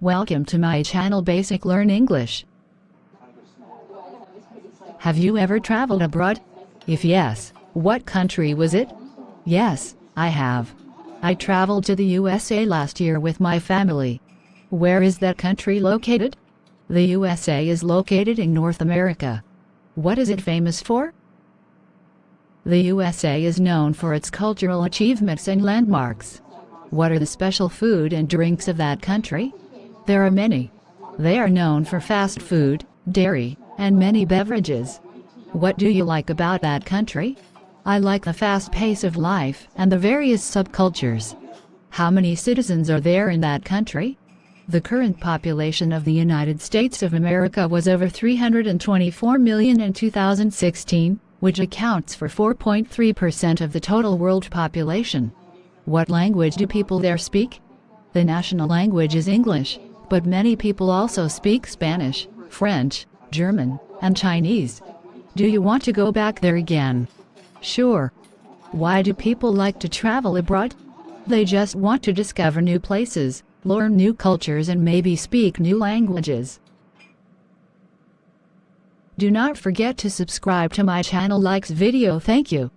Welcome to my channel Basic Learn English. Have you ever traveled abroad? If yes, what country was it? Yes, I have. I traveled to the USA last year with my family. Where is that country located? The USA is located in North America. What is it famous for? The USA is known for its cultural achievements and landmarks. What are the special food and drinks of that country? There are many. They are known for fast food, dairy, and many beverages. What do you like about that country? I like the fast pace of life and the various subcultures. How many citizens are there in that country? The current population of the United States of America was over 324 million in 2016, which accounts for 4.3% of the total world population. What language do people there speak? The national language is English, but many people also speak Spanish, French, German, and Chinese. Do you want to go back there again? Sure. Why do people like to travel abroad? They just want to discover new places, learn new cultures and maybe speak new languages. Do not forget to subscribe to my channel likes video thank you.